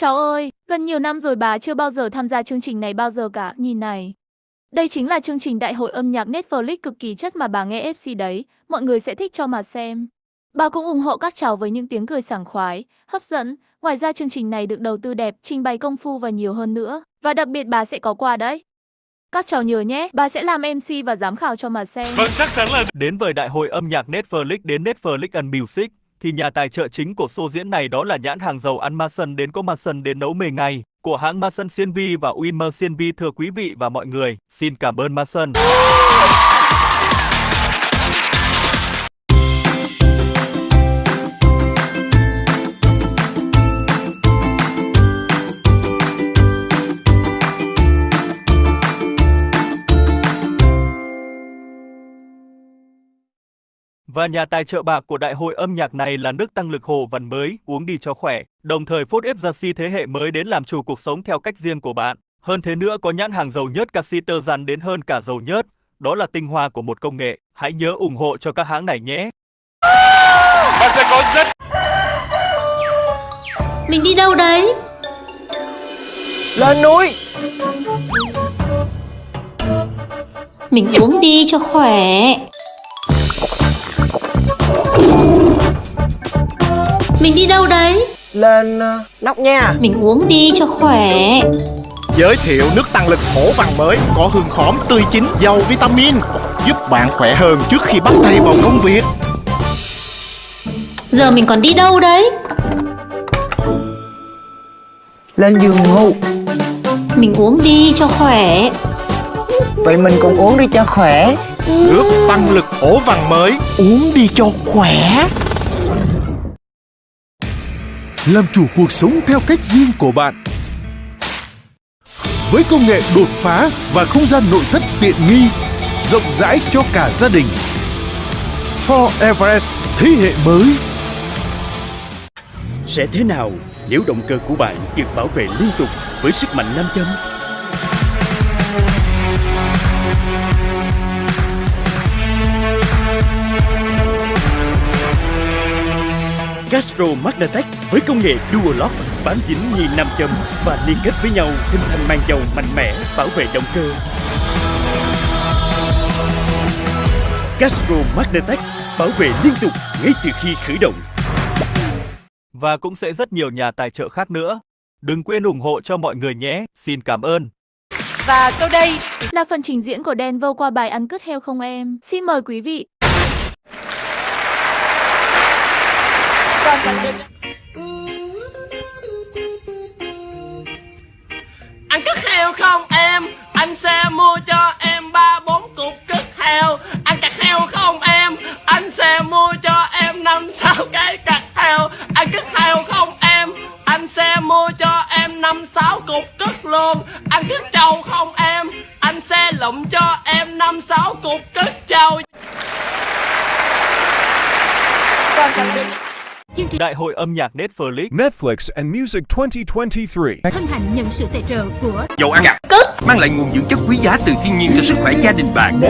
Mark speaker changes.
Speaker 1: Cháu ơi, gần nhiều năm rồi bà chưa bao giờ tham gia chương trình này bao giờ cả, nhìn này. Đây chính là chương trình đại hội âm nhạc Netflix cực kỳ chất mà bà nghe FC đấy, mọi người sẽ thích cho mà xem. Bà cũng ủng hộ các cháu với những tiếng cười sảng khoái, hấp dẫn. Ngoài ra chương trình này được đầu tư đẹp, trình bày công phu và nhiều hơn nữa. Và đặc biệt bà sẽ có quà đấy. Các cháu nhớ nhé, bà sẽ làm MC và giám khảo cho mà xem.
Speaker 2: Vâng, chắc chắn là
Speaker 3: Đến với đại hội âm nhạc Netflix đến Netflix and Music, thì nhà tài trợ chính của show diễn này đó là nhãn hàng dầu ăn Mason đến có Mason đến nấu mề ngày của hãng Mason CNV và Winmer CNV thưa quý vị và mọi người. Xin cảm ơn Mason. Và nhà tài trợ bạc của đại hội âm nhạc này là nước tăng lực Hồ Văn mới, uống đi cho khỏe, đồng thời phốt ép gia si thế hệ mới đến làm chủ cuộc sống theo cách riêng của bạn. Hơn thế nữa có nhãn hàng dầu nhớt Casiter dằn đến hơn cả dầu nhớt, đó là tinh hoa của một công nghệ. Hãy nhớ ủng hộ cho các hãng này nhé.
Speaker 2: và sẽ có rất
Speaker 4: Mình đi đâu đấy?
Speaker 5: Lên núi
Speaker 4: Mình uống đi cho khỏe Mình đi đâu đấy?
Speaker 5: Lên ờ, nóc nha
Speaker 4: Mình uống đi cho khỏe
Speaker 6: Giới thiệu nước tăng lực hổ vàng mới có hương khóm tươi chín giàu vitamin giúp bạn khỏe hơn trước khi bắt tay vào công việc.
Speaker 4: Giờ mình còn đi đâu đấy?
Speaker 5: Lên giường ngủ
Speaker 4: Mình uống đi cho khỏe
Speaker 5: Vậy mình cũng uống đi cho khỏe
Speaker 6: Nước tăng lực hổ vàng mới uống đi cho khỏe.
Speaker 7: làm chủ cuộc sống theo cách riêng của bạn. Với công nghệ đột phá và không gian nội thất tiện nghi, rộng rãi cho cả gia đình. Ford Everest thế hệ mới
Speaker 8: Sẽ thế nào nếu động cơ của bạn được bảo vệ liên tục với sức mạnh nam châm? Castro Magnatech với công nghệ Dual Lock bám dính như nam châm và liên kết với nhau hình thành màn dầu mạnh mẽ bảo vệ động cơ. Castro Magnatech bảo vệ liên tục ngay từ khi khởi động.
Speaker 3: Và cũng sẽ rất nhiều nhà tài trợ khác nữa. Đừng quên ủng hộ cho mọi người nhé. Xin cảm ơn.
Speaker 1: Và sau đây là phần trình diễn của đen vô qua bài ăn cứt heo không em. Xin mời quý vị.
Speaker 9: Ăn cất heo không em? Anh sẽ mua cho em ba bốn cục cất heo. Ăn cặt heo không em? Anh sẽ mua cho em năm sáu cái cặt heo. Ăn cất heo không em? Anh sẽ mua cho em năm sáu cục cất luôn. Ăn cất trâu không em? Anh sẽ lụm cho em năm sáu cục cất trâu.
Speaker 3: Vâng, Đại hội âm nhạc Netflix
Speaker 7: Netflix and Music 2023.
Speaker 10: Hân hạnh nhận sự tài trợ của
Speaker 8: Dầu ăn gà mang lại nguồn dưỡng chất quý giá từ thiên nhiên cho sức khỏe gia đình bạn.